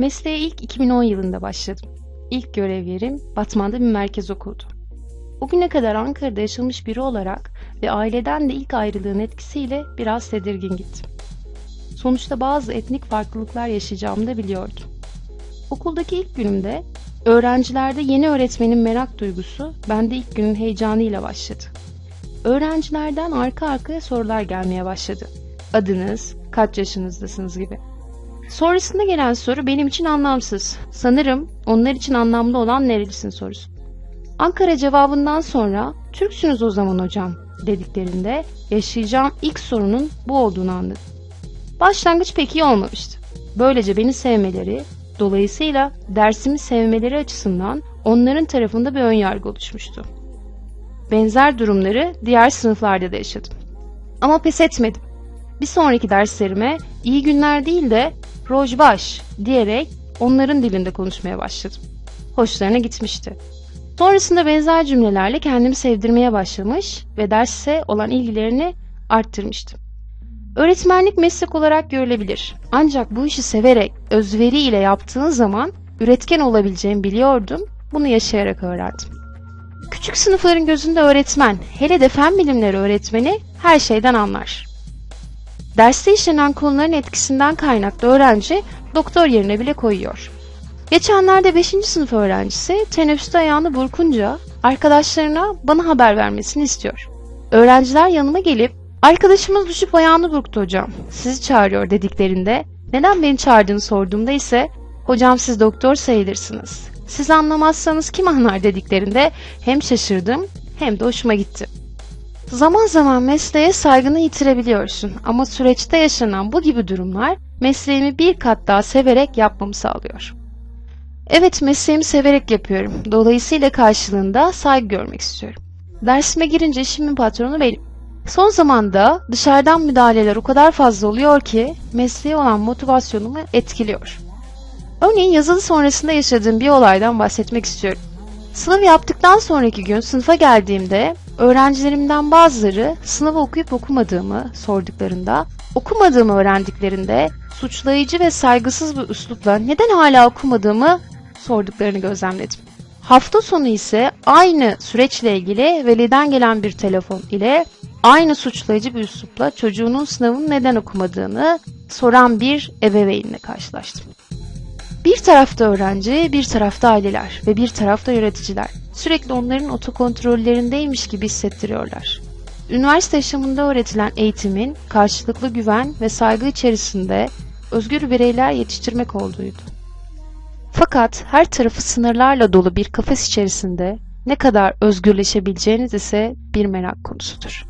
Mesleğe ilk 2010 yılında başladım. İlk görev yerim Batman'da bir merkez okuldu. O güne kadar Ankara'da yaşamış biri olarak ve aileden de ilk ayrılığın etkisiyle biraz tedirgin gittim. Sonuçta bazı etnik farklılıklar yaşayacağımı da biliyordum. Okuldaki ilk günümde öğrencilerde yeni öğretmenin merak duygusu bende ilk günün heyecanıyla başladı. Öğrencilerden arka arkaya sorular gelmeye başladı. Adınız, kaç yaşınızdasınız gibi. Sonrasında gelen soru benim için anlamsız. Sanırım onlar için anlamlı olan nerelisin sorusu. Ankara cevabından sonra Türksünüz o zaman hocam dediklerinde yaşayacağım ilk sorunun bu olduğunu anladım. Başlangıç pek iyi olmamıştı. Böylece beni sevmeleri, dolayısıyla dersimi sevmeleri açısından onların tarafında bir önyargı oluşmuştu. Benzer durumları diğer sınıflarda da yaşadım. Ama pes etmedim. Bir sonraki derslerime iyi günler değil de rojbaş diyerek onların dilinde konuşmaya başladım. Hoşlarına gitmişti. Sonrasında benzer cümlelerle kendimi sevdirmeye başlamış ve derse olan ilgilerini arttırmıştım. Öğretmenlik meslek olarak görülebilir. Ancak bu işi severek, özveri ile yaptığın zaman üretken olabileceğimi biliyordum. Bunu yaşayarak öğrendim. Küçük sınıfların gözünde öğretmen, hele de fen bilimleri öğretmeni her şeyden anlar. Derste işlenen konuların etkisinden kaynaklı öğrenci doktor yerine bile koyuyor. Geçenlerde 5. sınıf öğrencisi teneffüste ayağını burkunca arkadaşlarına bana haber vermesini istiyor. Öğrenciler yanıma gelip arkadaşımız düşüp ayağını burktu hocam sizi çağırıyor dediklerinde neden beni çağırdığını sorduğumda ise hocam siz doktor sayılırsınız. Siz anlamazsanız kim anlar dediklerinde hem şaşırdım hem de hoşuma gitti. Zaman zaman mesleğe saygını yitirebiliyorsun ama süreçte yaşanan bu gibi durumlar mesleğimi bir kat daha severek yapmamı sağlıyor. Evet mesleğimi severek yapıyorum. Dolayısıyla karşılığında saygı görmek istiyorum. Dersime girince işimin patronu benim. Son zamanda dışarıdan müdahaleler o kadar fazla oluyor ki mesleğe olan motivasyonumu etkiliyor. Örneğin yazılı sonrasında yaşadığım bir olaydan bahsetmek istiyorum. Sınav yaptıktan sonraki gün sınıfa geldiğimde öğrencilerimden bazıları sınavı okuyup okumadığımı sorduklarında, okumadığımı öğrendiklerinde suçlayıcı ve saygısız bir üslupla neden hala okumadığımı sorduklarını gözlemledim. Hafta sonu ise aynı süreçle ilgili veliden gelen bir telefon ile aynı suçlayıcı bir üslupla çocuğunun sınavını neden okumadığını soran bir ebeveynle karşılaştım. Bir tarafta öğrenci, bir tarafta aileler ve bir tarafta yöneticiler. Sürekli onların otokontrollerindeymiş gibi hissettiriyorlar. Üniversite yaşamında öğretilen eğitimin karşılıklı güven ve saygı içerisinde özgür bireyler yetiştirmek olduğuydu. Fakat her tarafı sınırlarla dolu bir kafes içerisinde ne kadar özgürleşebileceğiniz ise bir merak konusudur.